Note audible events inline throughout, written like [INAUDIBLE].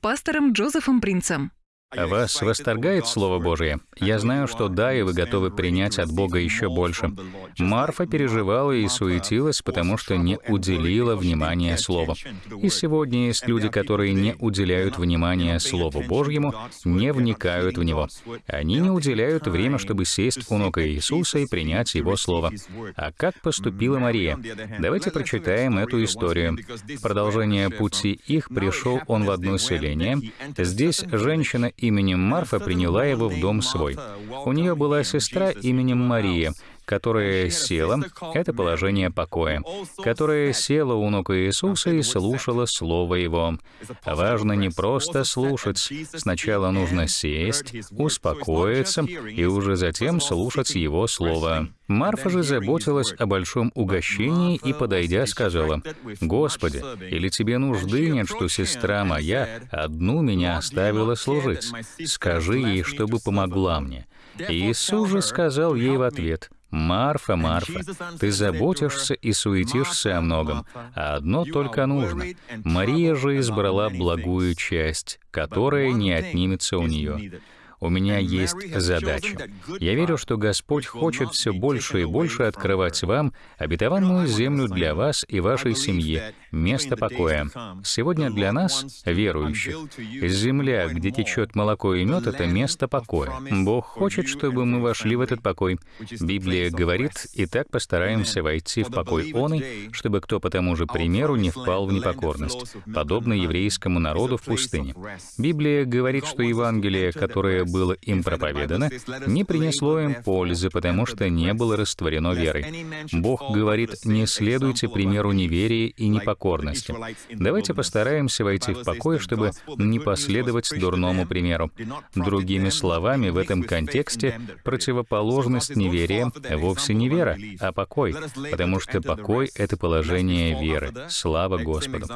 пастором Джозефом Принцем. Вас восторгает Слово Божие? Я знаю, что да, и вы готовы принять от Бога еще больше. Марфа переживала и суетилась, потому что не уделила внимания Слову. И сегодня есть люди, которые не уделяют внимания Слову Божьему, не вникают в него. Они не уделяют время, чтобы сесть у ног Иисуса и принять Его Слово. А как поступила Мария? Давайте прочитаем эту историю. В продолжение пути их пришел он в одно селение. Здесь женщина именем Марфа приняла его в дом свой. У нее была сестра именем Мария, которая села, это положение покоя, которая села у ног Иисуса и слушала Слово Его. Важно не просто слушать, сначала нужно сесть, успокоиться и уже затем слушать Его Слово. Марфа же заботилась о большом угощении и, подойдя, сказала, «Господи, или тебе нужды нет, что сестра моя одну меня оставила служить? Скажи ей, чтобы помогла мне». Иисус же сказал ей в ответ, «Марфа, Марфа, ты заботишься и суетишься о многом, а одно только нужно. Мария же избрала благую часть, которая не отнимется у нее». У меня есть задача. Я верю, что Господь хочет все больше и больше открывать вам обетованную землю для вас и вашей семьи, место покоя. Сегодня для нас, верующих, земля, где течет молоко и мед, это место покоя. Бог хочет, чтобы мы вошли в этот покой. Библия говорит, и так постараемся войти в покой Он, чтобы кто по тому же примеру не впал в непокорность, подобно еврейскому народу в пустыне. Библия говорит, что Евангелие, которое было им проповедано, не принесло им пользы, потому что не было растворено верой. Бог говорит, не следуйте примеру неверия и непокорности. Давайте постараемся войти в покой, чтобы не последовать дурному примеру. Другими словами, в этом контексте противоположность неверия вовсе не вера, а покой, потому что покой — это положение веры. Слава Господу.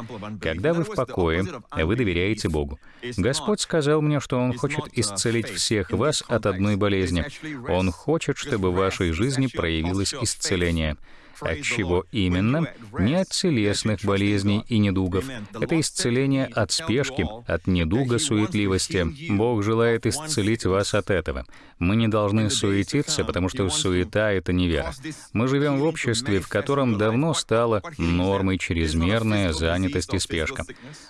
Когда вы в покое, вы доверяете Богу. Господь сказал мне, что Он хочет исцелить всех вас от одной болезни. Он хочет, чтобы в вашей жизни проявилось исцеление. От чего именно? Не от телесных болезней и недугов. Это исцеление от спешки, от недуга суетливости. Бог желает исцелить вас от этого. Мы не должны суетиться, потому что суета — это невера. Мы живем в обществе, в котором давно стала нормой чрезмерная занятость и спешка.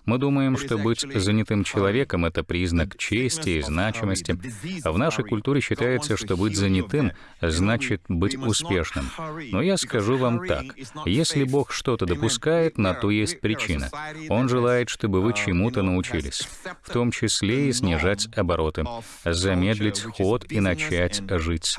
Мы думаем, что быть занятым человеком — это признак чести и значимости. В нашей культуре считается, что быть занятым значит быть успешным. Но я скажу вам так. Если Бог что-то допускает, на то есть причина. Он желает, чтобы вы чему-то научились, в том числе и снижать обороты, замедлить ход и начать жить.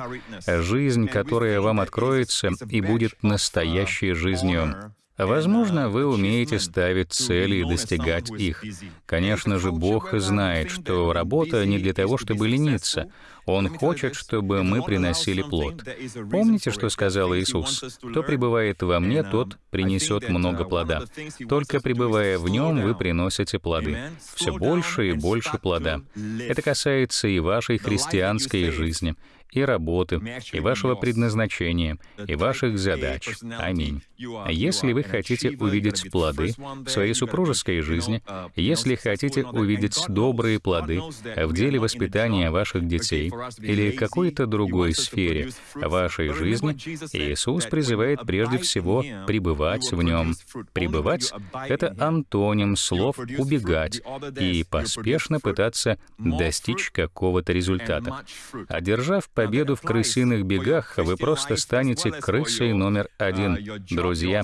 Жизнь, которая вам откроется и будет настоящей жизнью. Возможно, вы умеете ставить цели и достигать их. Конечно же, Бог знает, что работа не для того, чтобы лениться. Он хочет, чтобы мы приносили плод. Помните, что сказал Иисус? «Кто пребывает во мне, тот принесет много плода. Только пребывая в нем, вы приносите плоды. Все больше и больше плода. Это касается и вашей христианской жизни и работы, и вашего предназначения, и ваших задач. Аминь. Если вы хотите увидеть плоды в своей супружеской жизни, если хотите увидеть добрые плоды в деле воспитания ваших детей или какой-то другой сфере вашей жизни, Иисус призывает прежде всего пребывать в нем. Пребывать — это антоним слов «убегать» и поспешно пытаться достичь какого-то результата. Одержав победу в крысиных бегах, вы просто станете крысой номер один. Друзья,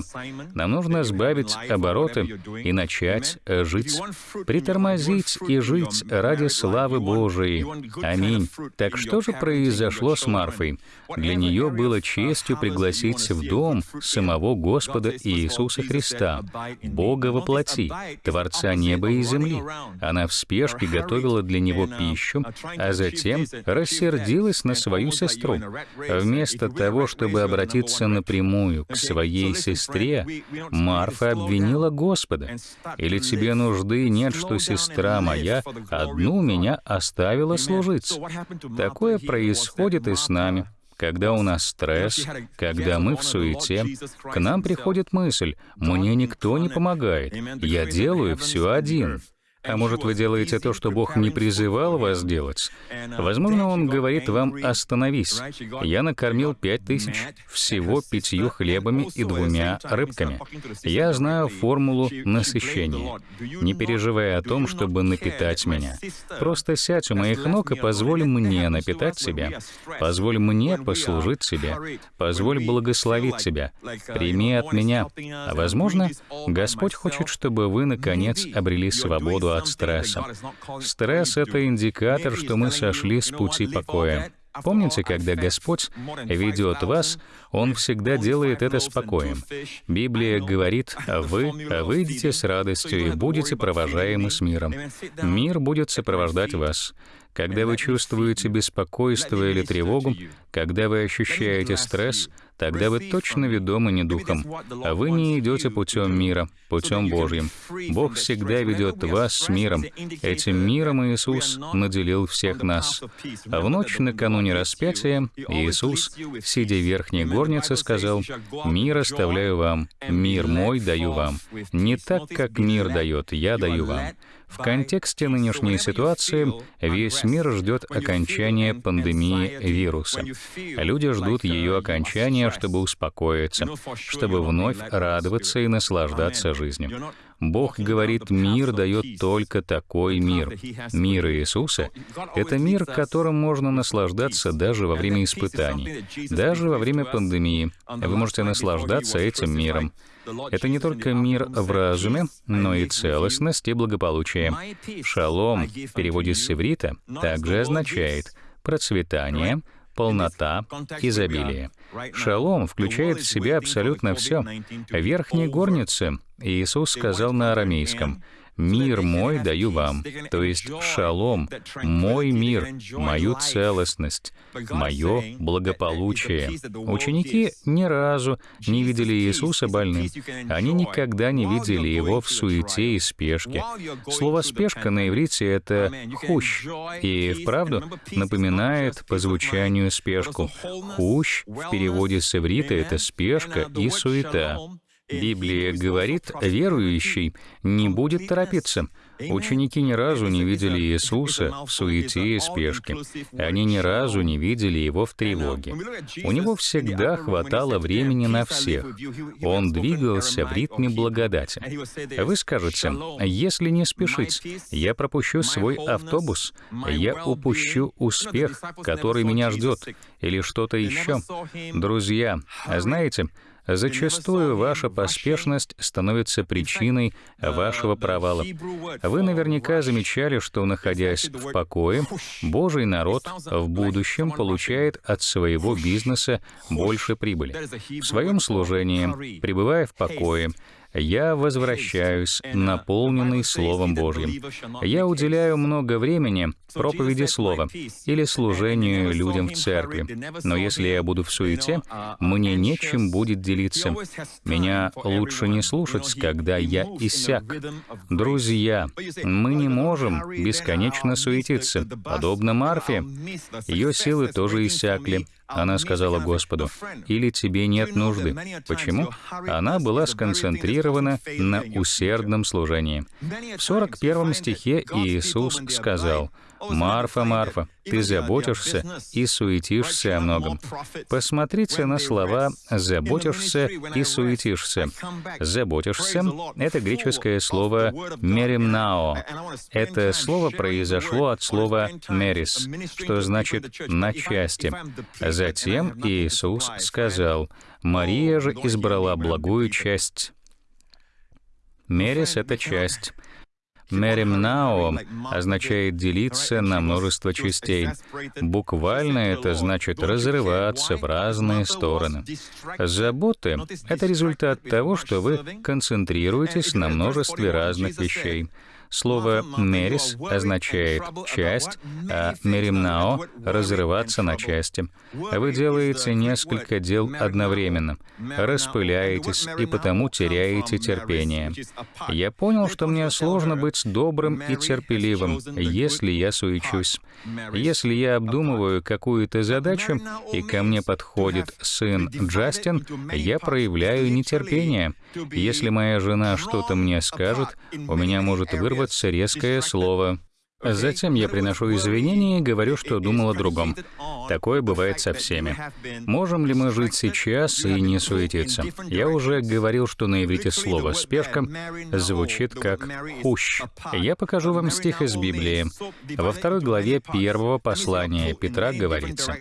нам нужно сбавить обороты и начать жить. Притормозить и жить ради славы Божией. Аминь. Так что же произошло с Марфой? Для нее было честью пригласить в дом самого Господа Иисуса Христа, Бога во плоти, Творца неба и земли. Она в спешке готовила для него пищу, а затем рассердилась на свою сестру. Вместо того, чтобы обратиться напрямую к своей сестре, Марфа обвинила Господа. «Или тебе нужды нет, что сестра моя одну меня оставила служить?» Такое происходит и с нами. Когда у нас стресс, когда мы в суете, к нам приходит мысль, «Мне никто не помогает, я делаю все один». А может, вы делаете то, что Бог не призывал вас делать? Возможно, Он говорит вам «остановись». Я накормил пять тысяч всего пятью хлебами и двумя рыбками. Я знаю формулу насыщения. Не переживая о том, чтобы напитать меня. Просто сядь у моих ног и позволь мне напитать себя. Позволь мне послужить тебе. Позволь благословить тебя. Прими от меня. А возможно, Господь хочет, чтобы вы, наконец, обрели свободу от стресса. Стресс — это индикатор, что мы сошли с пути покоя. Помните, когда Господь ведет вас, Он всегда делает это спокоем. Библия говорит, «Вы выйдете с радостью и будете провожаемы с миром». Мир будет сопровождать вас. Когда вы чувствуете беспокойство или тревогу, когда вы ощущаете стресс, тогда вы точно ведомы не духом, а вы не идете путем мира, путем Божьим. Бог всегда ведет вас с миром. Этим миром Иисус наделил всех нас. А в ночь накануне распятия Иисус, сидя в верхней горнице, сказал, «Мир оставляю вам, мир мой даю вам. Не так, как мир дает, я даю вам». В контексте нынешней ситуации весь мир ждет окончания пандемии вируса. Люди ждут ее окончания, чтобы успокоиться, чтобы вновь радоваться и наслаждаться жизнью. Бог говорит, мир дает только такой мир. Мир Иисуса — это мир, которым можно наслаждаться даже во время испытаний, даже во время пандемии. Вы можете наслаждаться этим миром. Это не только мир в разуме, но и целостность и благополучие. Шалом в переводе с иврита также означает процветание, полнота, изобилие. Шалом включает в себя абсолютно все. В верхней горнице Иисус сказал на арамейском — «Мир мой даю вам», то есть шалом, мой мир, мою целостность, мое благополучие. Ученики ни разу не видели Иисуса больным. Они никогда не видели Его в суете и спешке. Слово «спешка» на иврите — это «хущ», и вправду напоминает по звучанию спешку. «Хущ» в переводе с иврита — это спешка и суета. Библия говорит, верующий не будет торопиться. Ученики ни разу не видели Иисуса в суете и спешке. Они ни разу не видели Его в тревоге. У Него всегда хватало времени на всех. Он двигался в ритме благодати. Вы скажете, если не спешить, я пропущу свой автобус, я упущу успех, который меня ждет, или что-то еще. Друзья, знаете, Зачастую ваша поспешность становится причиной вашего провала. Вы наверняка замечали, что, находясь в покое, Божий народ в будущем получает от своего бизнеса больше прибыли. В своем служении, пребывая в покое, я возвращаюсь, наполненный Словом Божьим. Я уделяю много времени проповеди Слова или служению людям в церкви. Но если я буду в суете, мне нечем будет делиться. Меня лучше не слушать, когда я иссяк. Друзья, мы не можем бесконечно суетиться. Подобно Марфе, ее силы тоже иссякли. Она сказала Господу, «Или тебе нет нужды». Почему? Она была сконцентрирована на усердном служении. В 41 стихе Иисус сказал, «Марфа, Марфа, ты заботишься и суетишься о многом». Посмотрите на слова «заботишься» и «суетишься». «Заботишься» — это греческое слово «меримнао». Это слово произошло от слова «мерис», что значит «на части». Затем Иисус сказал, «Мария же избрала благую часть». Мерис — это часть. Меримнао означает делиться на множество частей. Буквально это значит разрываться в разные стороны. Заботы — это результат того, что вы концентрируетесь на множестве разных вещей. Слово «мерис» означает «часть», а «меримнао» — «разрываться на части». Вы делаете несколько дел одновременно, распыляетесь и потому теряете терпение. Я понял, что мне сложно быть добрым и терпеливым, если я суечусь. Если я обдумываю какую-то задачу, и ко мне подходит сын Джастин, я проявляю нетерпение. Если моя жена что-то мне скажет, у меня может вырваться вырисовываться резкое слово. Затем я приношу извинения и говорю, что думал о другом. Такое бывает со всеми. Можем ли мы жить сейчас и не суетиться? Я уже говорил, что на иврите слово «спешка» звучит как «хущ». Я покажу вам стих из Библии. Во второй главе первого послания Петра говорится,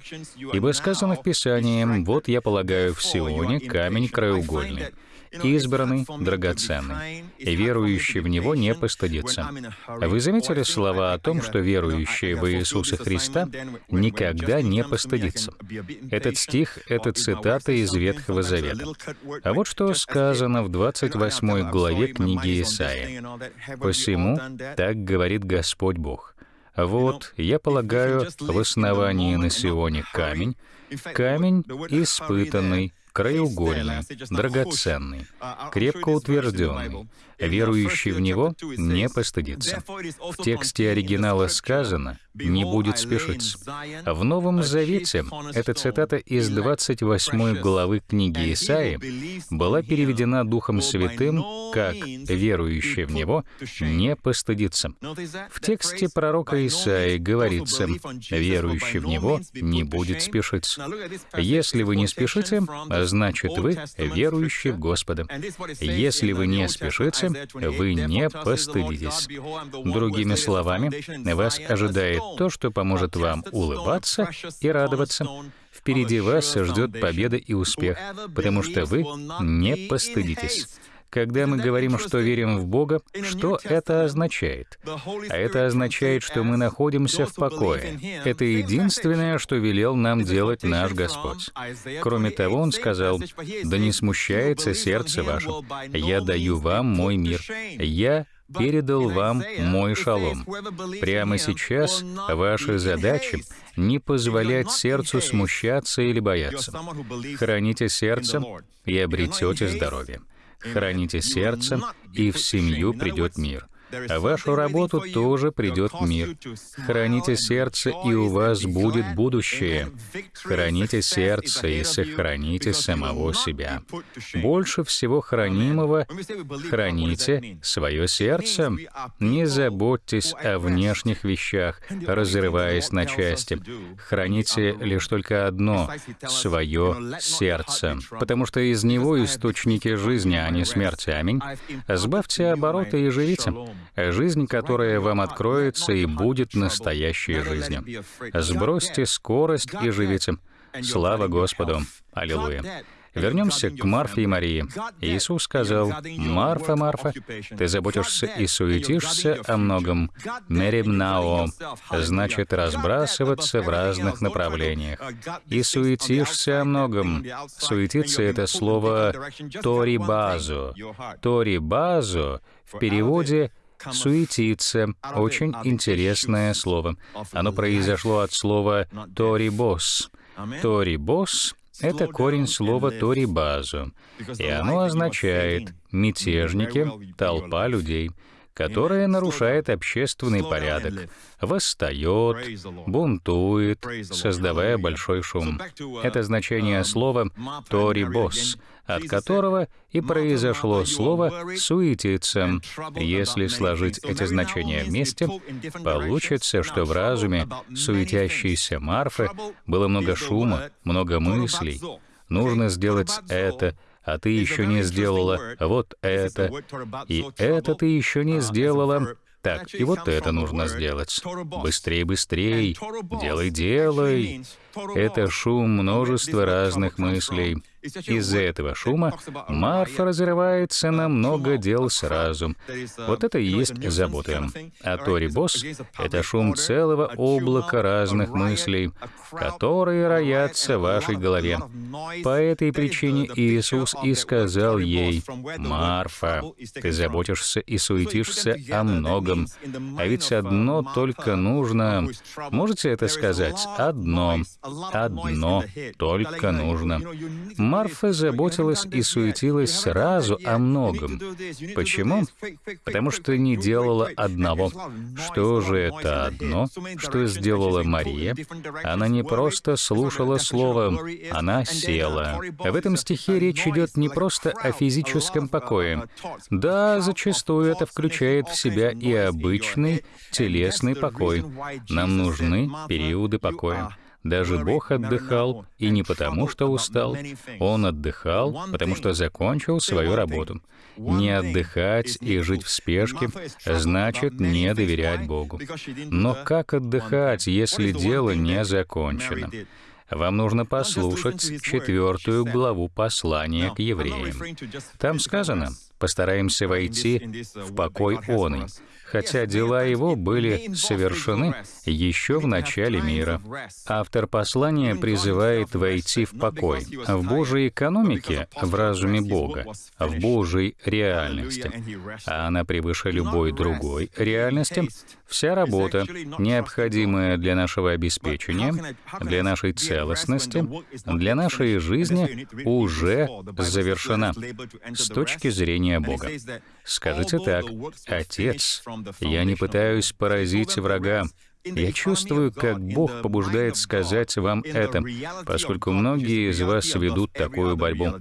«Ибо сказано в Писании, вот я полагаю в Сионе камень краеугольный, избранный, драгоценный, и верующий в Него не постыдится. Вы заметили слова о том, что верующий в Иисуса Христа никогда не постыдится? Этот стих — это цитата из Ветхого Завета. А вот что сказано в 28 главе книги Исаии. «Посему так говорит Господь Бог». Вот, я полагаю, в основании на Сионе камень, камень испытанный, краеугольный, драгоценный, крепко утвержденный, верующий в него не постыдится. В тексте оригинала сказано «не будет спешиться». В Новом Завете эта цитата из 28 главы книги Исаии была переведена Духом Святым как «верующий в него не постыдится». В тексте пророка Исаии говорится «верующий в него не будет спешиться». Если вы не спешите, значит, вы верующий в Господа. Если вы не спешите, вы не постыдитесь. Другими словами, вас ожидает то, что поможет вам улыбаться и радоваться. Впереди вас ждет победа и успех, потому что вы не постыдитесь. Когда мы говорим, что верим в Бога, что это означает? А это означает, что мы находимся в покое. Это единственное, что велел нам делать наш Господь. Кроме того, Он сказал, «Да не смущается сердце ваше, я даю вам мой мир, я передал вам мой шалом. Прямо сейчас ваша задача — не позволять сердцу смущаться или бояться. Храните сердце и обретете здоровье. Храните сердце, и в семью придет мир. Вашу работу тоже придет мир. Храните сердце, и у вас будет будущее. Храните сердце и сохраните самого себя. Больше всего хранимого храните свое сердце. Не заботьтесь о внешних вещах, разрываясь на части. Храните лишь только одно — свое сердце, потому что из него источники жизни, а не смерти. Аминь. Сбавьте обороты и живите. Жизнь, которая вам откроется и будет настоящей жизнью. Сбросьте скорость и живите. Слава Господу! Аллилуйя! Вернемся к Марфе и Марии. Иисус сказал, «Марфа, Марфа, ты заботишься и суетишься о многом. Меримнао значит разбрасываться в разных направлениях. И суетишься о многом. Суетиться — это слово «торибазо». «Торибазо» в переводе суетиться. Очень интересное слово. Оно произошло от слова «торибос». «Торибос» — это корень слова «торибазу», и оно означает «мятежники», «толпа людей» которая нарушает общественный порядок, восстает, бунтует, создавая большой шум. Это значение слова «торибос», от которого и произошло слово «суетиться». Если сложить эти значения вместе, получится, что в разуме суетящейся Марфы было много шума, много мыслей. Нужно сделать это, а ты еще не сделала вот это, и это ты еще не сделала. Так, и вот это нужно сделать. Быстрей, быстрей, делай, делай. Это шум множества разных мыслей. Из-за этого шума Марфа разрывается на много дел сразу. Вот это и есть забота. А Тори Босс — это шум целого облака разных мыслей, которые роятся в вашей голове. По этой причине Иисус и сказал ей, «Марфа, ты заботишься и суетишься о многом, а ведь одно только нужно...» Можете это сказать? Одно. Одно только нужно. Марфа заботилась и суетилась сразу о многом. Почему? Потому что не делала одного. Что же это одно, что сделала Мария? Она не просто слушала слово, она села. В этом стихе речь идет не просто о физическом покое. Да, зачастую это включает в себя и обычный телесный покой. Нам нужны периоды покоя. Даже Бог отдыхал, и не потому, что устал. Он отдыхал, потому что закончил свою работу. Не отдыхать и жить в спешке значит не доверять Богу. Но как отдыхать, если дело не закончено? Вам нужно послушать четвертую главу послания к евреям. Там сказано, постараемся войти в покой он хотя дела его были совершены еще в начале мира. Автор послания призывает войти в покой, в Божьей экономике, в разуме Бога, в Божьей реальности. А она превыше любой другой реальности. Вся работа, необходимая для нашего обеспечения, для нашей целостности, для нашей жизни, уже завершена с точки зрения Бога. Скажите так, Отец, я не пытаюсь поразить врага, я чувствую, как Бог побуждает сказать вам это, поскольку многие из вас ведут такую борьбу.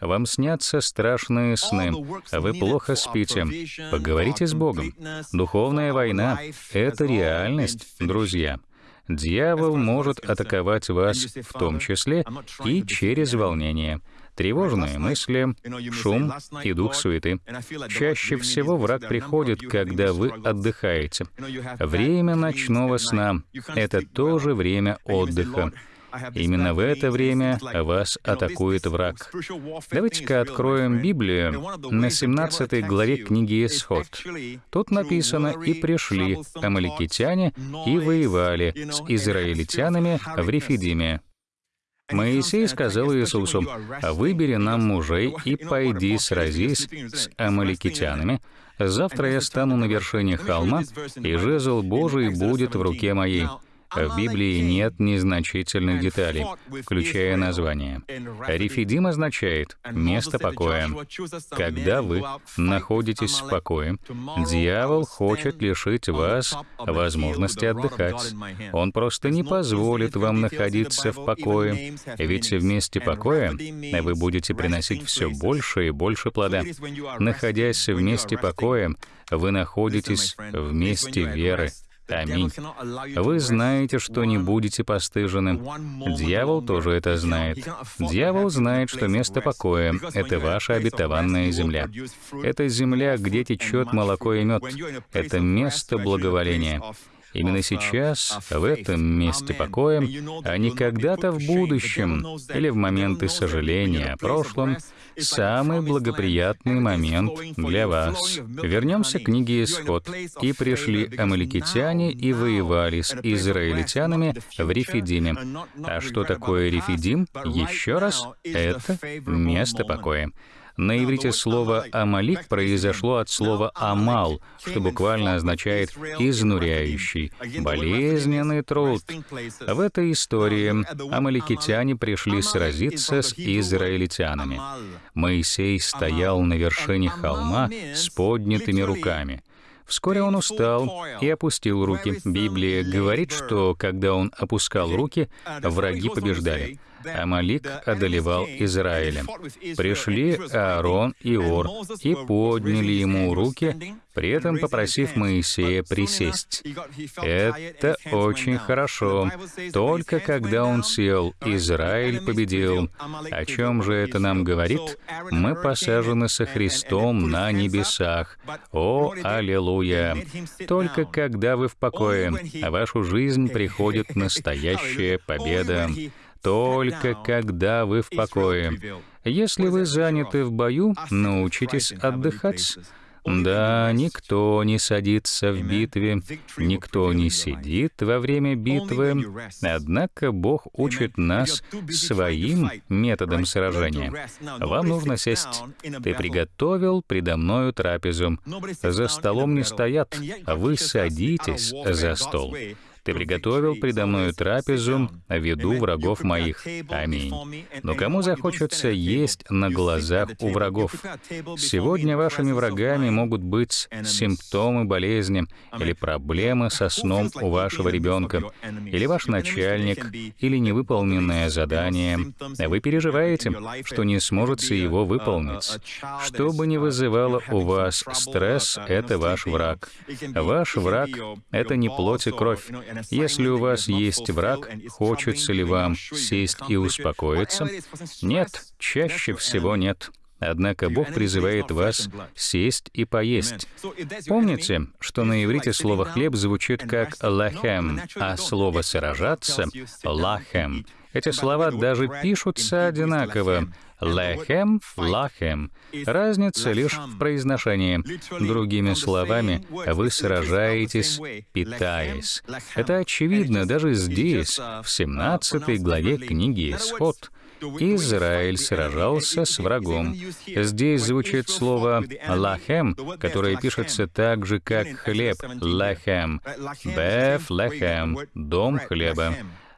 Вам снятся страшные сны, а вы плохо спите. Поговорите с Богом. Духовная война — это реальность, друзья. Дьявол может атаковать вас в том числе и через волнение — Тревожные мысли, шум и дух суеты. Чаще всего враг приходит, когда вы отдыхаете. Время ночного сна — это тоже время отдыха. Именно в это время вас атакует враг. Давайте-ка откроем Библию на 17 главе книги Исход. Тут написано «И пришли амаликитяне и воевали с израильтянами в Рефидиме». Моисей сказал Иисусу, «Выбери нам мужей и пойди сразись с амаликитянами. Завтра я стану на вершине холма, и жезл Божий будет в руке моей». В Библии нет незначительных деталей, включая название. Рефидим означает «место покоя». Когда вы находитесь в покое, дьявол хочет лишить вас возможности отдыхать. Он просто не позволит вам находиться в покое, ведь в месте покоя вы будете приносить все больше и больше плода. Находясь в месте покоя, вы находитесь в месте веры, Аминь. Вы знаете, что не будете постыжены. Дьявол тоже это знает. Дьявол знает, что место покоя — это ваша обетованная земля. Это земля, где течет молоко и мед. Это место благоволения. Именно сейчас, в этом месте покоя, а не когда-то в будущем или в моменты сожаления о прошлом, самый благоприятный момент для вас. Вернемся к книге «Исход». «И пришли амаликитяне и воевали с израильтянами в Рефидиме». А что такое Рефидим? Еще раз, это место покоя. На иврите слово «амалик» произошло от слова «амал», что буквально означает «изнуряющий», «болезненный труд». В этой истории амаликитяне пришли сразиться с израильтянами. Моисей стоял на вершине холма с поднятыми руками. Вскоре он устал и опустил руки. Библия говорит, что когда он опускал руки, враги побеждали. Амалик одолевал Израиля. Пришли Аарон и Ор и подняли ему руки, при этом попросив Моисея присесть. Это очень хорошо. Только когда он сел, Израиль победил. О чем же это нам говорит? Мы посажены со Христом на небесах. О, аллилуйя! Только когда вы в покое, в вашу жизнь [LAUGHS] приходит настоящая победа только когда вы в покое. Если вы заняты в бою, научитесь отдыхать. Да, никто не садится в битве, никто не сидит во время битвы, однако Бог учит нас своим методом сражения. Вам нужно сесть. Ты приготовил предо мною трапезу. За столом не стоят, вы садитесь за стол. Ты приготовил предо мною трапезу в виду врагов моих. Аминь. Но кому захочется есть на глазах у врагов? Сегодня вашими врагами могут быть симптомы болезни или проблемы со сном у вашего ребенка, или ваш начальник, или невыполненное задание. Вы переживаете, что не сможете его выполнить. Что бы ни вызывало у вас стресс, это ваш враг. Ваш враг — это не плоть и кровь. Если у вас есть враг, хочется ли вам сесть и успокоиться? Нет, чаще всего нет. Однако Бог призывает вас сесть и поесть. Помните, что на иврите слово «хлеб» звучит как «лахем», а слово «сражаться» — «лахем». Эти слова даже пишутся одинаково. Лехем, лахем. Разница лишь в произношении. Другими словами, вы сражаетесь, питаясь. Это очевидно даже здесь, в 17 главе книги «Исход». Израиль сражался с врагом. Здесь звучит слово «лахем», которое пишется так же, как «хлеб» — «лахем». «Беф лахем» — «дом хлеба».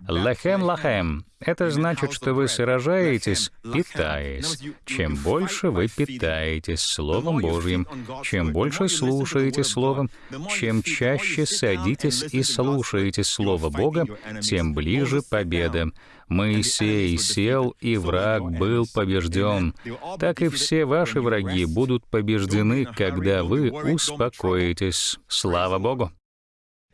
Лахем лахем — это значит, что вы сражаетесь, питаясь. Чем больше вы питаетесь Словом Божьим, чем больше слушаете Словом, чем чаще садитесь и слушаете Слово Бога, тем ближе победа. Моисей сел, и враг был побежден. Так и все ваши враги будут побеждены, когда вы успокоитесь. Слава Богу!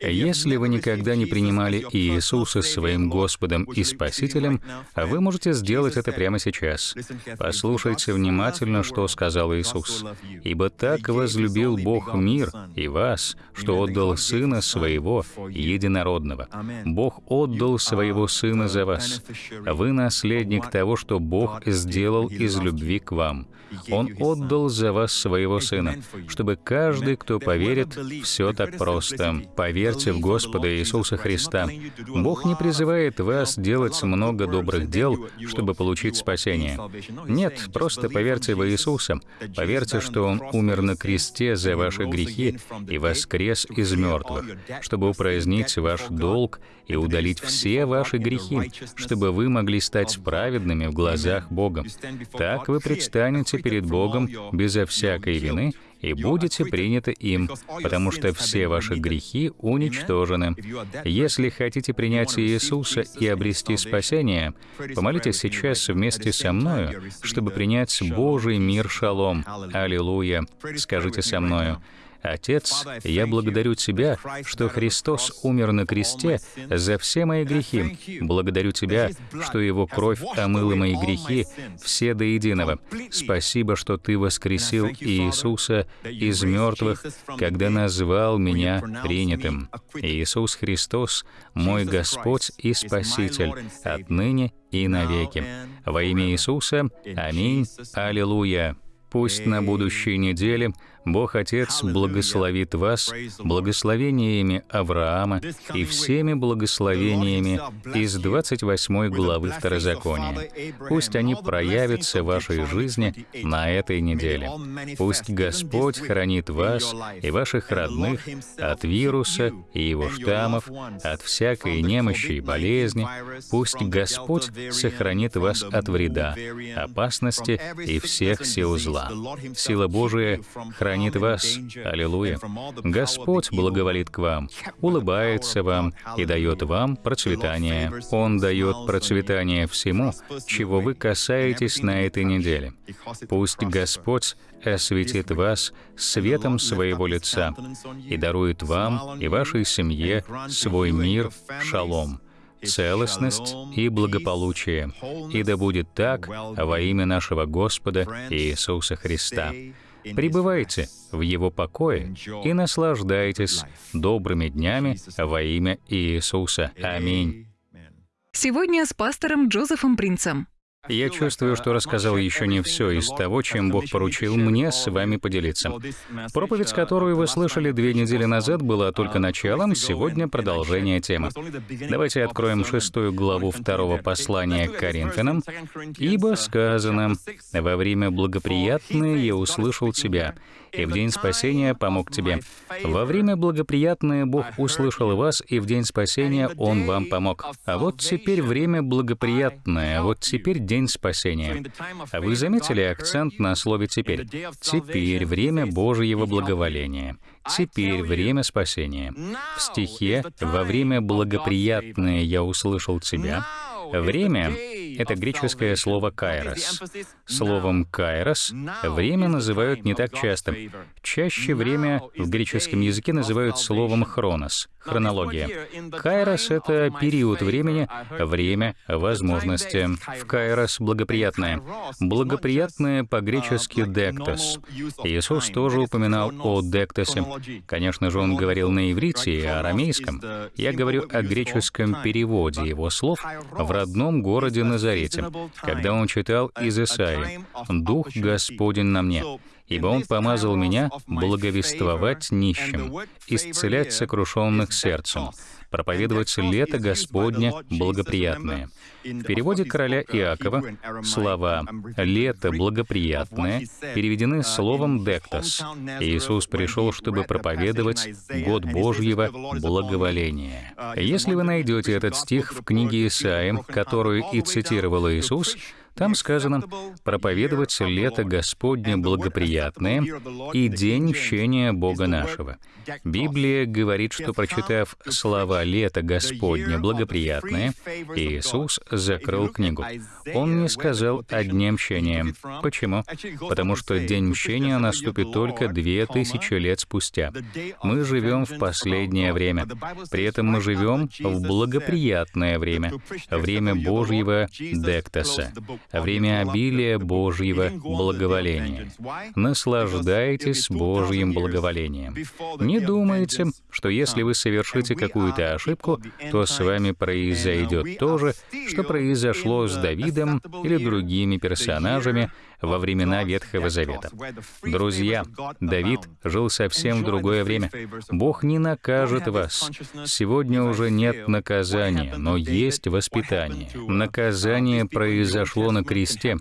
Если вы никогда не принимали Иисуса своим Господом и Спасителем, вы можете сделать это прямо сейчас. Послушайте внимательно, что сказал Иисус. «Ибо так возлюбил Бог мир и вас, что отдал Сына Своего, Единородного. Бог отдал Своего Сына за вас. Вы наследник того, что Бог сделал из любви к вам. Он отдал за вас Своего Сына, чтобы каждый, кто поверит, все так просто. Поверьте верьте в Господа Иисуса Христа. Бог не призывает вас делать много добрых дел, чтобы получить спасение. Нет, просто поверьте в Иисуса. Поверьте, что Он умер на кресте за ваши грехи и воскрес из мертвых, чтобы упразднить ваш долг и удалить все ваши грехи, чтобы вы могли стать праведными в глазах Бога. Так вы предстанете перед Богом безо всякой вины и будете приняты им, потому что все ваши грехи уничтожены. Если хотите принять Иисуса и обрести спасение, помолитесь сейчас вместе со мною, чтобы принять Божий мир шалом. Аллилуйя. Скажите со мною. Отец, я благодарю Тебя, что Христос умер на кресте за все мои грехи. Благодарю Тебя, что Его кровь омыла мои грехи, все до единого. Спасибо, что Ты воскресил Иисуса из мертвых, когда назвал меня принятым. Иисус Христос, мой Господь и Спаситель, отныне и навеки. Во имя Иисуса. Аминь. Аллилуйя. Пусть на будущей неделе Бог Отец благословит вас благословениями Авраама и всеми благословениями из 28 главы Второзакония. Пусть они проявятся в вашей жизни на этой неделе. Пусть Господь хранит вас и ваших родных от вируса и его штаммов, от всякой немощи и болезни. Пусть Господь сохранит вас от вреда, опасности и всех сил зла. Сила Божия хранит хранит вас. Аллилуйя. Господь благоволит к вам, улыбается вам и дает вам процветание. Он дает процветание всему, чего вы касаетесь на этой неделе. Пусть Господь осветит вас светом своего лица и дарует вам и вашей семье свой мир, шалом целостность и благополучие. И да будет так во имя нашего Господа Иисуса Христа. Пребывайте в Его покое и наслаждайтесь добрыми днями во имя Иисуса. Аминь. Сегодня с пастором Джозефом Принцем. Я чувствую, что рассказал еще не все из того, чем Бог поручил мне с вами поделиться. Проповедь, которую вы слышали две недели назад, была только началом, сегодня продолжение темы. Давайте откроем шестую главу второго послания к Коринфянам. «Ибо сказано, во время благоприятное я услышал тебя, и в день спасения помог тебе. Во время благоприятное Бог услышал вас, и в день спасения Он вам помог. А вот теперь время благоприятное, вот теперь день спасения. А вы заметили акцент на слове «теперь»? Теперь время Божьего благоволения. Теперь время спасения. В стихе «Во время благоприятное я услышал тебя» Время — это греческое слово «кайрос». Словом «кайрос» время называют не так часто. Чаще время в греческом языке называют словом «хронос» — хронология. Кайрос — это период времени, время, возможности. В кайрос — благоприятное. Благоприятное по-гречески «дектос». Иисус тоже упоминал о «дектосе». Конечно же, он говорил на иврите и арамейском. Я говорю о греческом переводе его слов в родном городе Назарете, когда он читал из Исаии «Дух Господень на мне, ибо Он помазал меня благовествовать нищим, исцелять сокрушенных сердцем, проповедовать лето Господне благоприятное». В переводе короля Иакова слова «лето благоприятное» переведены словом «дектос». Иисус пришел, чтобы проповедовать год Божьего благоволения. Если вы найдете этот стих в книге Исаия, которую и цитировал Иисус, там сказано «проповедовать лето Господне благоприятное и день мщения Бога нашего». Библия говорит, что, прочитав слова «лето Господне благоприятное», Иисус закрыл книгу. Он не сказал о дне мщения. Почему? Потому что день мщения наступит только две тысячи лет спустя. Мы живем в последнее время. При этом мы живем в благоприятное время, время Божьего дектоса время обилия Божьего благоволения. Наслаждайтесь Божьим благоволением. Не думайте, что если вы совершите какую-то ошибку, то с вами произойдет то же, что произошло с Давидом или другими персонажами, во времена Ветхого Завета. Друзья, Давид жил совсем в другое время. Бог не накажет вас. Сегодня уже нет наказания, но есть воспитание. Наказание произошло на кресте.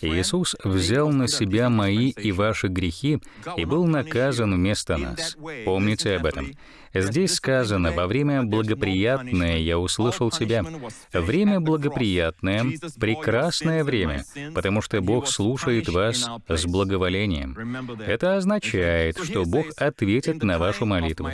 Иисус взял на себя мои и ваши грехи и был наказан вместо нас. Помните об этом. Здесь сказано, во время благоприятное я услышал тебя. Время благоприятное — прекрасное время, потому что Бог слушает вас с благоволением. Это означает, что Бог ответит на вашу молитву.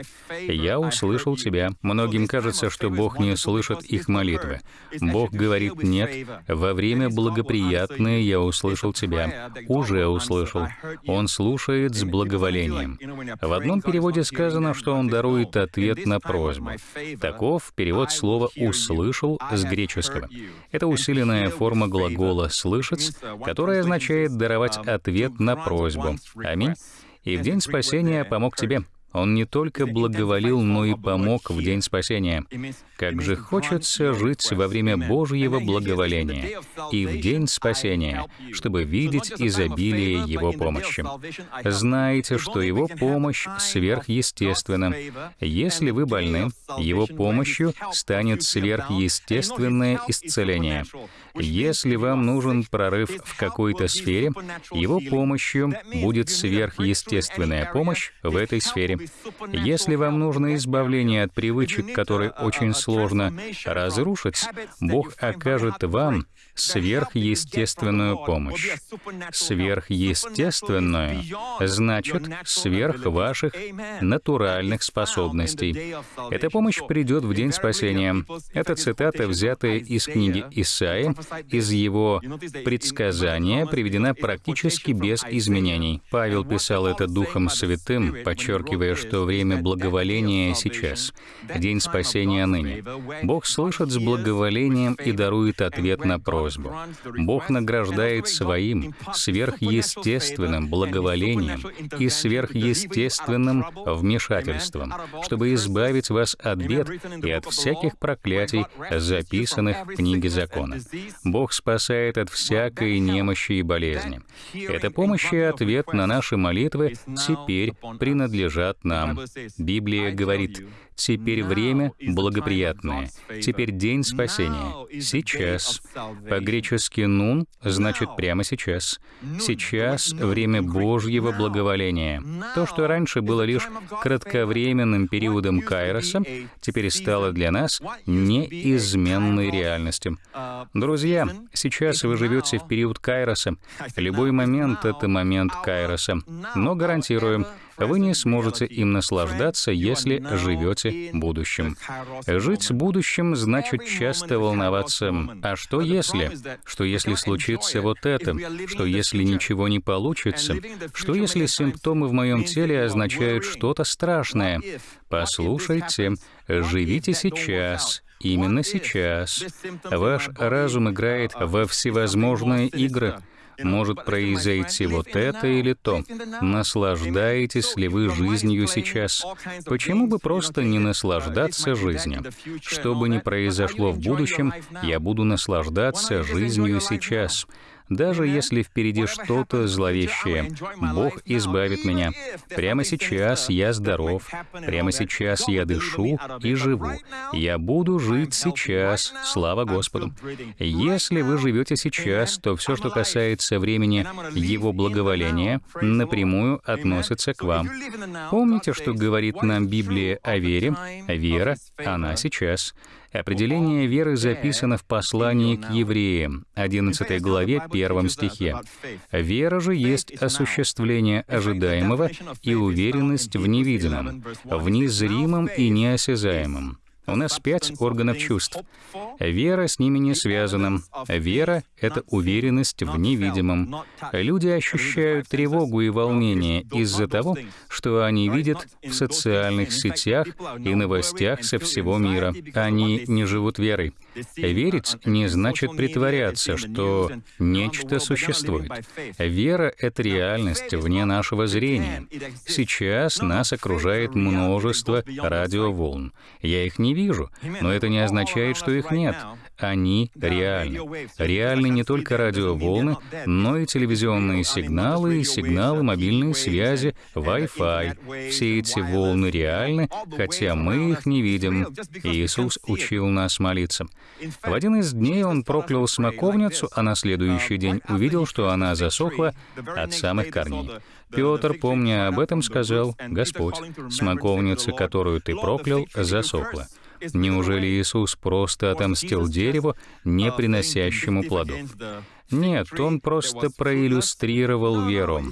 «Я услышал тебя». Многим кажется, что Бог не слышит их молитвы. Бог говорит «нет». Во время благоприятное я услышал тебя. Уже услышал. Он слушает с благоволением. В одном переводе сказано, что Он дарует ответ на просьбу. Таков перевод слова «услышал» с греческого. Это усиленная форма глагола «слышать», которая означает даровать ответ на просьбу. Аминь. «И в день спасения помог тебе». Он не только благоволил, но и помог в день спасения. Как же хочется жить во время Божьего благоволения и в день спасения, чтобы видеть изобилие Его помощи. Знаете, что Его помощь сверхъестественна. Если вы больны, Его помощью станет сверхъестественное исцеление. Если вам нужен прорыв в какой-то сфере, Его помощью будет сверхъестественная помощь в этой сфере. Если вам нужно избавление от привычек, которые очень сложно разрушить, Бог окажет вам сверхъестественную помощь. Сверхъестественную значит сверх ваших натуральных способностей. Эта помощь придет в день спасения. Это цитата, взятая из книги Исаия, из его предсказания, приведена практически без изменений. Павел писал это Духом Святым, подчеркивая, что время благоволения сейчас, день спасения ныне. Бог слышит с благоволением и дарует ответ на просьбу просьбу. Бог награждает своим сверхъестественным благоволением и сверхъестественным вмешательством, чтобы избавить вас от бед и от всяких проклятий, записанных в книге закона. Бог спасает от всякой немощи и болезни. Эта помощь и ответ на наши молитвы теперь принадлежат нам. Библия говорит, Теперь время благоприятное. Теперь день спасения. Сейчас. По-гречески «нун» значит «прямо сейчас». Сейчас время Божьего благоволения. То, что раньше было лишь кратковременным периодом Кайроса, теперь стало для нас неизменной реальностью. Друзья, сейчас вы живете в период Кайроса. Любой момент — это момент Кайроса. Но гарантирую, вы не сможете им наслаждаться, если живете будущим. Жить будущим значит часто волноваться. А что если? Что если случится вот это? Что если ничего не получится? Что если симптомы в моем теле означают что-то страшное? Послушайте, живите сейчас, именно сейчас. Ваш разум играет во всевозможные игры может произойти вот это или то. Наслаждаетесь ли вы жизнью сейчас? Почему бы просто не наслаждаться жизнью? Что бы ни произошло в будущем, я буду наслаждаться жизнью сейчас даже если впереди что-то зловещее. Бог избавит меня. Прямо сейчас я здоров, прямо сейчас я дышу и живу. Я буду жить сейчас, слава Господу. Если вы живете сейчас, то все, что касается времени Его благоволения, напрямую относится к вам. Помните, что говорит нам Библия о вере? Вера, она сейчас. Определение веры записано в послании к евреям, 11 главе, 1 стихе. «Вера же есть осуществление ожидаемого и уверенность в невидимом, в незримом и неосязаемом». У нас пять органов чувств. Вера с ними не связана. Вера — это уверенность в невидимом. Люди ощущают тревогу и волнение из-за того, что они видят в социальных сетях и новостях со всего мира. Они не живут верой. Верить не значит притворяться, что нечто существует. Вера — это реальность вне нашего зрения. Сейчас нас окружает множество радиоволн. Я их не вижу, но это не означает, что их нет. Они реальны. Реальны не только радиоволны, но и телевизионные сигналы, сигналы мобильной связи, Wi-Fi. Все эти волны реальны, хотя мы их не видим. Иисус учил нас молиться. В один из дней он проклял смоковницу, а на следующий день увидел, что она засохла от самых корней. Петр, помня об этом, сказал, «Господь, смоковница, которую ты проклял, засохла». Неужели Иисус просто отомстил дереву, не приносящему плодов? Нет, он просто проиллюстрировал веру.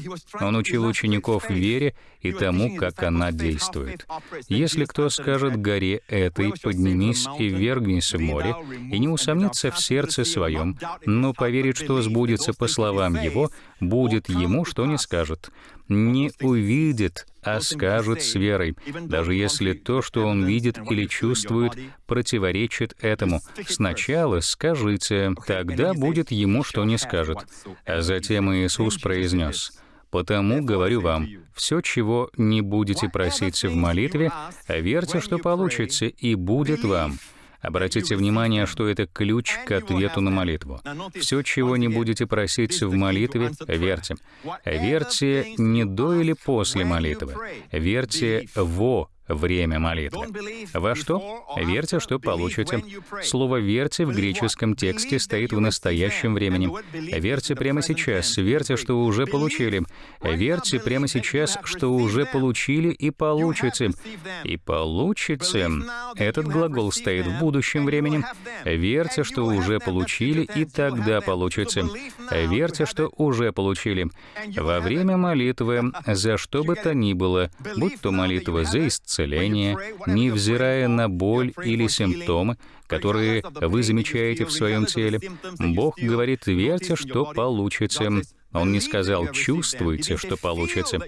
Он учил учеников вере и тому, как она действует. Если кто скажет горе этой, поднимись и ввергнись в море, и не усомнится в сердце своем, но поверит, что сбудется по словам его, будет ему, что не скажет. Не увидит, а скажет с верой, даже если то, что он видит или чувствует, противоречит этому. Сначала скажите, тогда будет ему, что не скажет. А затем Иисус произнес, Потому говорю вам, все, чего не будете просить в молитве, верьте, что получите, и будет вам. Обратите внимание, что это ключ к ответу на молитву. Все, чего не будете просить в молитве, верьте. Верьте не до или после молитвы. Верьте во время молитвы. Во что? Верьте, что получите. Слово «верьте» в греческом тексте стоит в настоящем времени. Верьте прямо сейчас, верьте, что уже получили. Верьте прямо сейчас, что уже получили и получите. И получите. Этот глагол стоит в будущем времени. Верьте, что уже получили, и тогда получите. Верьте, что уже получили. Во время молитвы, [LAUGHS] за что бы то ни было, будь то молитва за исцеление, исцеления, невзирая на боль или симптомы, которые вы замечаете в своем теле. Бог говорит, верьте, что получите. Он не сказал «чувствуйте, что получите».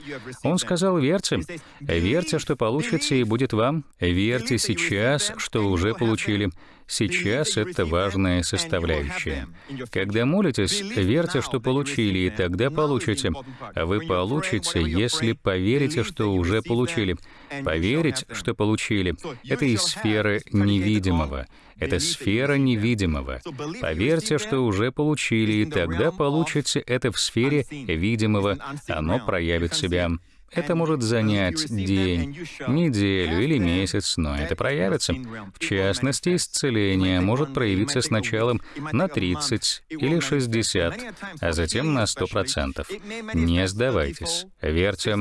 Он сказал «верьте». Верьте, что получите, и будет вам. Верьте сейчас, что уже получили. Сейчас это важная составляющая. Когда молитесь, верьте, что получили, и тогда получите. Вы получите, если поверите, что уже получили. Поверить, что получили, это из сферы невидимого. Это сфера невидимого. Поверьте, что уже получили, и тогда получите это в сфере видимого. Оно проявит себя. Это может занять день, неделю или месяц, но это проявится. В частности, исцеление может проявиться сначала на 30 или 60, а затем на 100%. Не сдавайтесь. Верьте.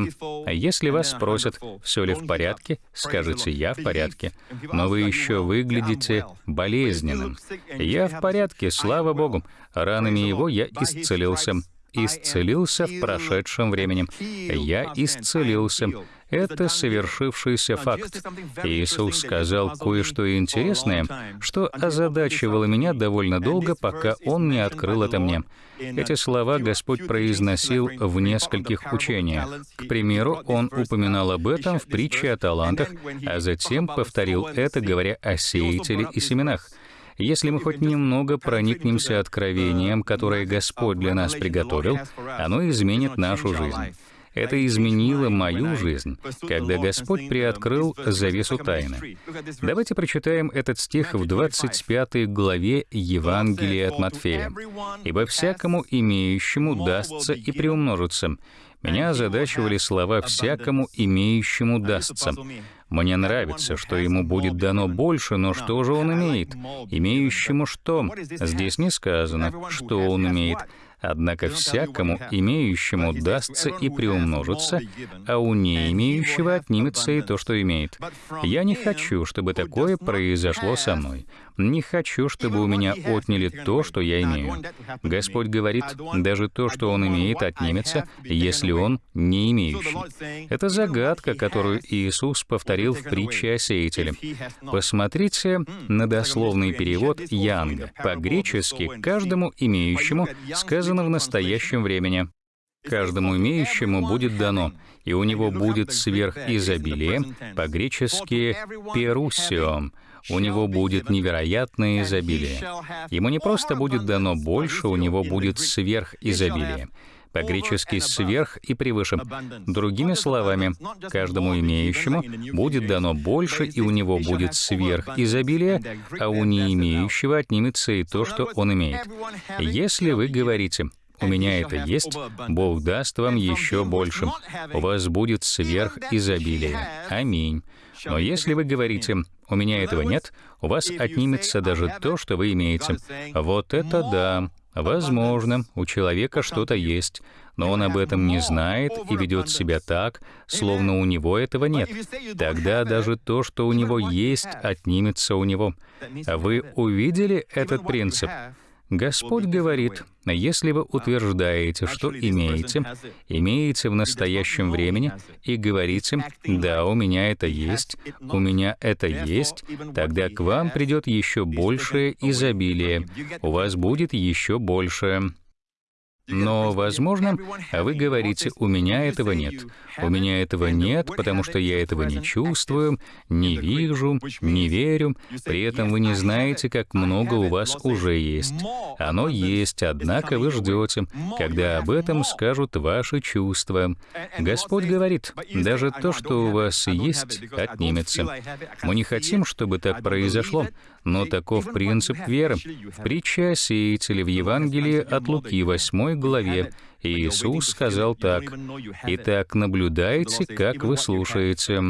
Если вас спросят, все ли в порядке, скажите «я в порядке». Но вы еще выглядите болезненным. «Я в порядке, слава Богу. Ранами его я исцелился» исцелился в прошедшем времени. Я исцелился. Это совершившийся факт. Иисус сказал кое-что интересное, что озадачивало меня довольно долго, пока Он не открыл это мне. Эти слова Господь произносил в нескольких учениях. К примеру, Он упоминал об этом в притче о талантах, а затем повторил это, говоря о сеятеле и семенах. Если мы хоть немного проникнемся откровением, которое Господь для нас приготовил, оно изменит нашу жизнь. Это изменило мою жизнь, когда Господь приоткрыл завесу тайны. Давайте прочитаем этот стих в 25 главе Евангелия от Матфея. «Ибо всякому имеющему дастся и приумножится». Меня озадачивали слова «всякому имеющему дастся». Мне нравится, что ему будет дано больше, но что же он имеет? Имеющему что? Здесь не сказано, что он имеет. Однако всякому имеющему дастся и приумножится, а у не имеющего отнимется и то, что имеет. Я не хочу, чтобы такое произошло со мной. Не хочу, чтобы у меня отняли то, что я имею. Господь говорит, даже то, что Он имеет, отнимется, если Он не имеющий. Это загадка, которую Иисус повторил в притче о сеятеле. Посмотрите на дословный перевод Янга. По-гречески «каждому имеющему» сказано в настоящем времени. Каждому имеющему будет дано, и у него будет сверхизобилие, по-гречески «перусио», у него будет невероятное изобилие. Ему не просто будет дано больше, у него будет сверхизобилие. По-гречески «сверх» и «превыше». Другими словами, каждому имеющему будет дано больше, и у него будет сверхизобилие, а у не имеющего отнимется и то, что он имеет. Если вы говорите у меня это есть, Бог даст вам еще больше. У вас будет сверхизобилие. Аминь. Но если вы говорите, у меня этого нет, у вас отнимется даже то, что вы имеете. Вот это да. Возможно, у человека что-то есть, но он об этом не знает и ведет себя так, словно у него этого нет. Тогда даже то, что у него есть, отнимется у него. Вы увидели этот принцип? Господь говорит, если вы утверждаете, что имеете, имеете в настоящем времени, и говорите, «Да, у меня это есть, у меня это есть», тогда к вам придет еще большее изобилие, у вас будет еще большее. Но, возможно, вы говорите, у меня этого нет. У меня этого нет, потому что я этого не чувствую, не вижу, не верю. При этом вы не знаете, как много у вас уже есть. Оно есть, однако вы ждете, когда об этом скажут ваши чувства. Господь говорит, даже то, что у вас есть, отнимется. Мы не хотим, чтобы так произошло, но таков принцип веры. В о сеятеле в Евангелии от Луки 8 главе Иисус сказал так, «Итак, наблюдайте, как вы слушаете».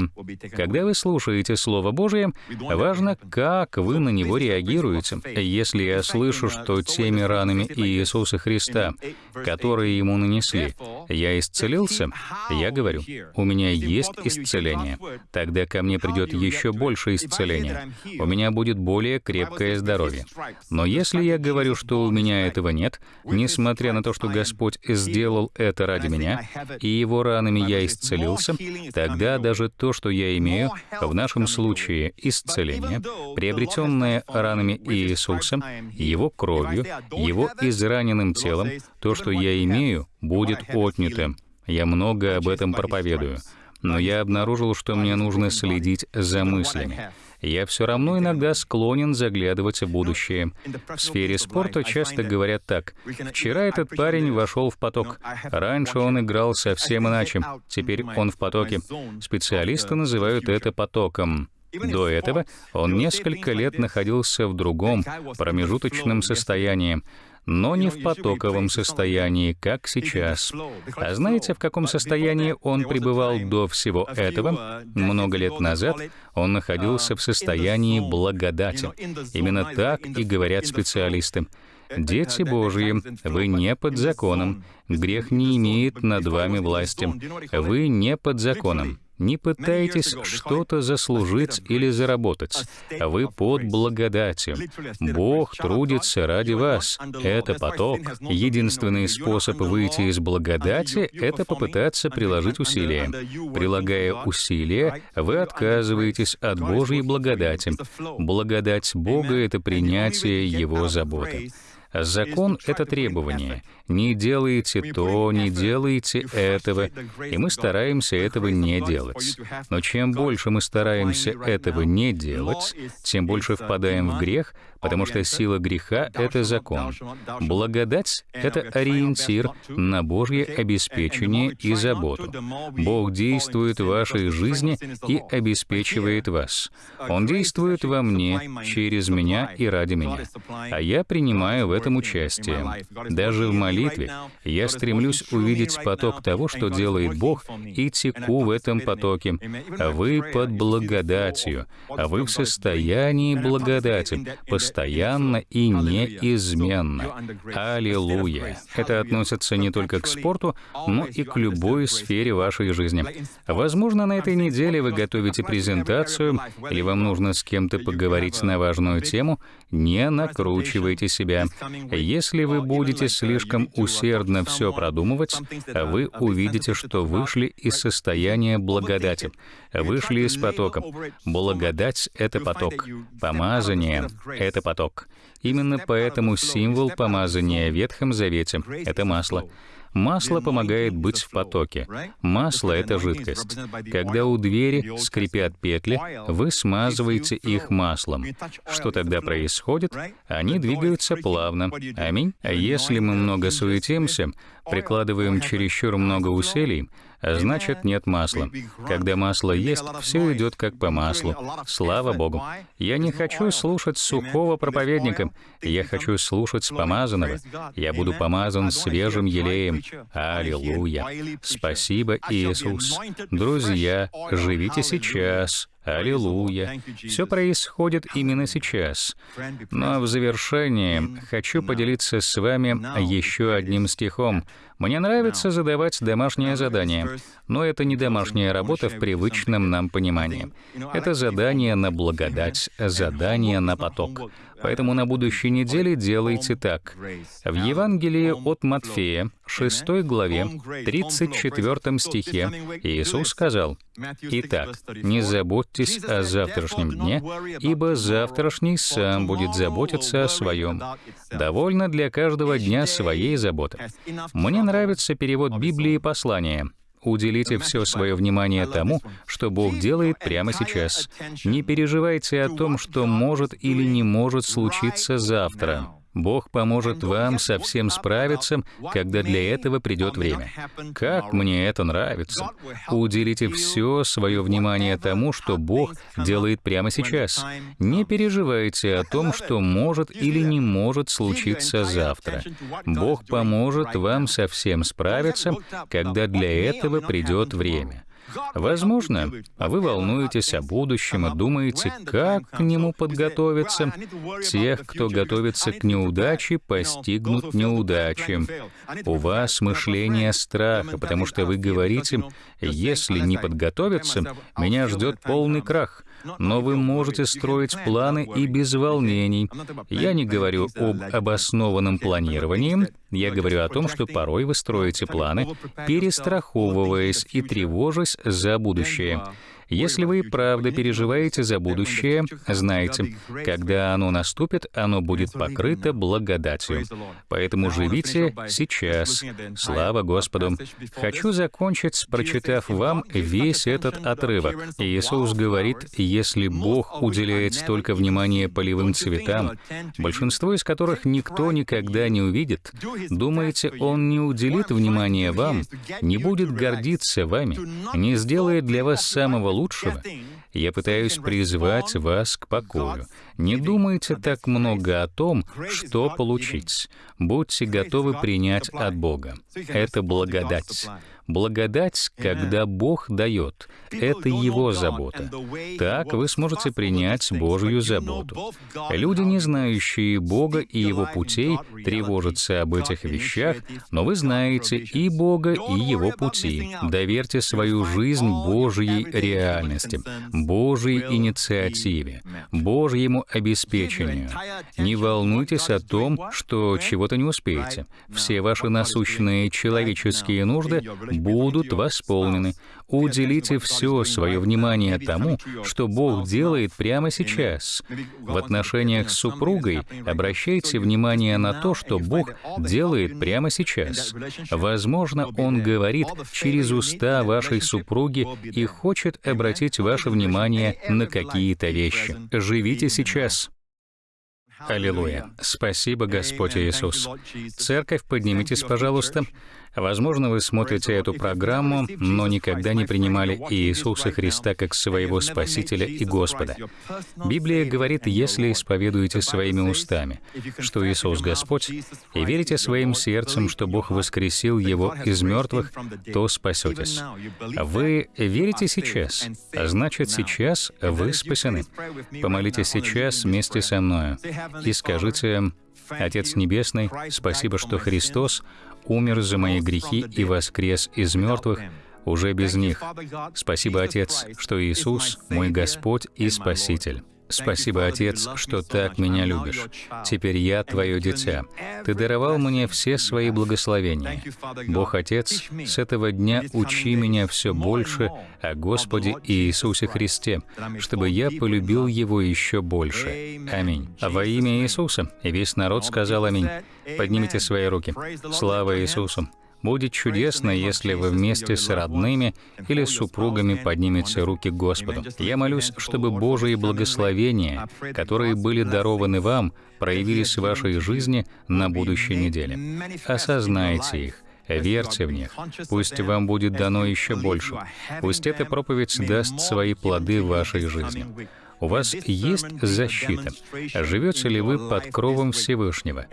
Когда вы слушаете Слово Божие, важно, как вы на него реагируете. Если я слышу, что теми ранами Иисуса Христа, которые Ему нанесли, я исцелился, я говорю, у меня есть исцеление. Тогда ко мне придет еще больше исцеления. У меня будет более крепкое здоровье. Но если я говорю, что у меня этого нет, несмотря на то, что Господь сделал это ради меня, и его ранами я исцелился, тогда даже то, что я имею, в нашем случае исцеление, приобретенное ранами Иисуса, его кровью, его израненным телом, то, что я имею, будет отнято. Я много об этом проповедую. Но я обнаружил, что мне нужно следить за мыслями я все равно иногда склонен заглядывать в будущее. В сфере спорта часто говорят так. «Вчера этот парень вошел в поток. Раньше он играл совсем иначе. Теперь он в потоке». Специалисты называют это потоком. До этого он несколько лет находился в другом, промежуточном состоянии. Но не в потоковом состоянии, как сейчас. А знаете, в каком состоянии он пребывал до всего этого? Много лет назад он находился в состоянии благодати. Именно так и говорят специалисты. Дети Божьи, вы не под законом. Грех не имеет над вами власти. Вы не под законом. Не пытайтесь что-то заслужить или заработать. Вы под благодатью. Бог трудится ради вас. Это поток. Единственный способ выйти из благодати — это попытаться приложить усилия. Прилагая усилия, вы отказываетесь от Божьей благодати. Благодать Бога — это принятие Его заботы. Закон — это требование. Не делайте то, не делайте этого, и мы стараемся этого не делать. Но чем больше мы стараемся этого не делать, тем больше впадаем в грех, потому что сила греха — это закон. Благодать — это ориентир на Божье обеспечение и заботу. Бог действует в вашей жизни и обеспечивает вас. Он действует во мне, через меня и ради меня. А я принимаю в этом участие. Даже в молитве я стремлюсь увидеть поток того, что делает Бог, и теку в этом потоке. А вы под благодатью, а вы в состоянии благодати, и неизменно. Аллилуйя! Это относится не только к спорту, но и к любой сфере вашей жизни. Возможно, на этой неделе вы готовите презентацию, или вам нужно с кем-то поговорить на важную тему, не накручивайте себя. Если вы будете слишком усердно все продумывать, вы увидите, что вышли из состояния благодати, вышли из потока. Благодать — это поток. Помазание — это поток. Именно поэтому символ помазания в Ветхом Завете — это масло. Масло помогает быть в потоке. Масло — это жидкость. Когда у двери скрипят петли, вы смазываете их маслом. Что тогда происходит? Они двигаются плавно. Аминь. А если мы много суетимся, прикладываем чересчур много усилий, значит нет масла. Когда масло есть, все идет как по маслу. Слава Богу. Я не хочу слушать сухого проповедника. Я хочу слушать помазанного. Я буду помазан свежим елеем. Аллилуйя. Спасибо, Иисус. Друзья, живите сейчас. Аллилуйя. Все происходит именно сейчас. Но в завершение хочу поделиться с вами еще одним стихом. Мне нравится задавать домашнее задание, но это не домашняя работа в привычном нам понимании. Это задание на благодать, задание на поток. Поэтому на будущей неделе делайте так. В Евангелии от Матфея, 6 главе, 34 стихе, Иисус сказал, «Итак, не заботьтесь о завтрашнем дне, ибо завтрашний сам будет заботиться о своем. Довольно для каждого дня своей заботы». Мне нравится перевод Библии послания. Уделите все свое внимание тому, что Бог делает прямо сейчас. Не переживайте о том, что может или не может случиться завтра. Бог поможет вам со всем справиться, когда для этого придет время. Как мне это нравится! Уделите все свое внимание тому, что Бог делает прямо сейчас. Не переживайте о том, что может или не может случиться завтра. Бог поможет вам со всем справиться, когда для этого придет время. Возможно, вы волнуетесь о будущем и думаете, как к нему подготовиться. Тех, кто готовится к неудаче, постигнут неудачи. У вас мышление страха, потому что вы говорите, если не подготовиться, меня ждет полный крах. Но вы можете строить планы и без волнений. Я не говорю об обоснованном планировании, я говорю о том, что порой вы строите планы, перестраховываясь и тревожась за будущее. Если вы правда переживаете за будущее, знайте, когда оно наступит, оно будет покрыто благодатью. Поэтому живите сейчас. Слава Господу. Хочу закончить, прочитав вам весь этот отрывок. Иисус говорит, если Бог уделяет столько внимания полевым цветам, большинство из которых никто никогда не увидит, думаете, Он не уделит внимания вам, не будет гордиться вами, не сделает для вас самого лучшего, я пытаюсь призвать вас к покою. Не думайте так много о том, что получить. Будьте готовы принять от Бога. Это благодать. Благодать, когда Бог дает, это Его забота. Так вы сможете принять Божью заботу. Люди, не знающие Бога и Его путей, тревожатся об этих вещах, но вы знаете и Бога, и Его пути. Доверьте свою жизнь Божьей реальности, Божьей инициативе, Божьему обеспечению. Не волнуйтесь о том, что чего-то не успеете. Все ваши насущные человеческие нужды будут восполнены. Уделите все свое внимание тому, что Бог делает прямо сейчас. В отношениях с супругой обращайте внимание на то, что Бог делает прямо сейчас. Возможно, Он говорит через уста вашей супруги и хочет обратить ваше внимание на какие-то вещи. Живите сейчас. Аллилуйя. Спасибо, Господь Иисус. Церковь, поднимитесь, пожалуйста. Возможно, вы смотрите эту программу, но никогда не принимали Иисуса Христа как своего Спасителя и Господа. Библия говорит, если исповедуете своими устами, что Иисус Господь, и верите своим сердцем, что Бог воскресил Его из мертвых, то спасетесь. Вы верите сейчас, а значит, сейчас вы спасены. Помолитесь сейчас вместе со мною и скажите, Отец Небесный, спасибо, что Христос умер за мои грехи и воскрес из мертвых уже без них. Спасибо, Отец, что Иисус — мой Господь и Спаситель. Спасибо, Отец, что так меня любишь. Теперь я Твое дитя. Ты даровал мне все свои благословения. Бог Отец, с этого дня учи меня все больше о Господе Иисусе Христе, чтобы я полюбил Его еще больше. Аминь. А во имя Иисуса и весь народ сказал Аминь. Поднимите свои руки. Слава Иисусу! Будет чудесно, если вы вместе с родными или супругами поднимете руки к Господу. Я молюсь, чтобы Божьи благословения, которые были дарованы вам, проявились в вашей жизни на будущей неделе. Осознайте их, верьте в них. Пусть вам будет дано еще больше. Пусть эта проповедь даст свои плоды в вашей жизни. У вас есть защита. Живете ли вы под кровом Всевышнего?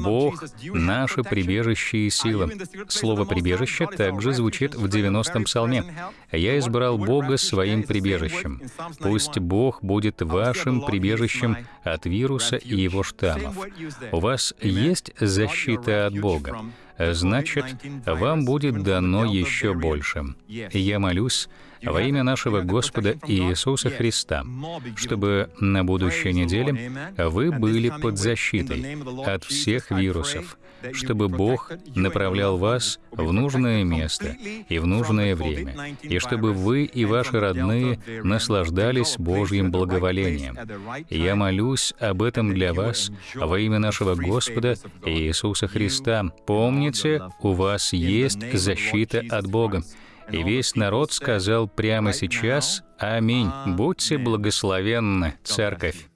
Бог — наше прибежище и сила. Слово «прибежище» также звучит в 90-м псалме. «Я избрал Бога своим прибежищем». Пусть Бог будет вашим прибежищем от вируса и его штаммов. У вас есть защита от Бога значит, вам будет дано еще больше. Я молюсь во имя нашего Господа Иисуса Христа, чтобы на будущей неделе вы были под защитой от всех вирусов, чтобы Бог направлял вас в нужное место и в нужное время, и чтобы вы и ваши родные наслаждались Божьим благоволением. Я молюсь об этом для вас во имя нашего Господа Иисуса Христа. Помните, у вас есть защита от Бога. И весь народ сказал прямо сейчас «Аминь». Будьте благословенны, Церковь.